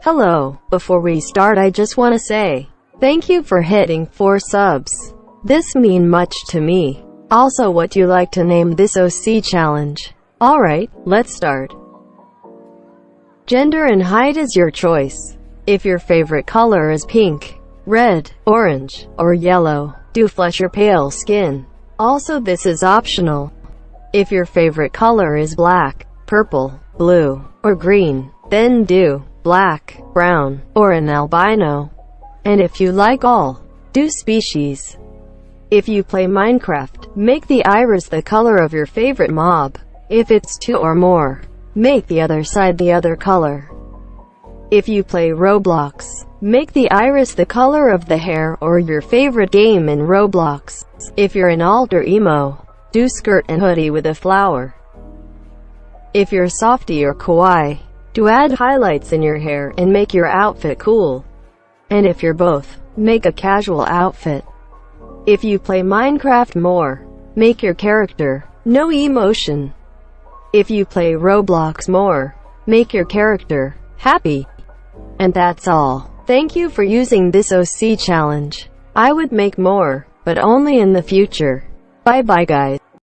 Hello, before we start I just wanna say, thank you for hitting 4 subs. This mean much to me. Also what you like to name this OC challenge. Alright, let's start. Gender and height is your choice. If your favorite color is pink, red, orange, or yellow, do flush your pale skin. Also this is optional. If your favorite color is black, purple, blue, or green, then do black, brown, or an albino. And if you like all, do species. If you play Minecraft, make the iris the color of your favorite mob. If it's two or more, make the other side the other color. If you play Roblox, make the iris the color of the hair or your favorite game in Roblox. If you're an alter emo, do skirt and hoodie with a flower. If you're softy or kawaii, do add highlights in your hair and make your outfit cool. And if you're both, make a casual outfit. If you play Minecraft more, make your character no emotion. If you play Roblox more, make your character happy. And that's all. Thank you for using this OC challenge. I would make more, but only in the future. Bye bye guys.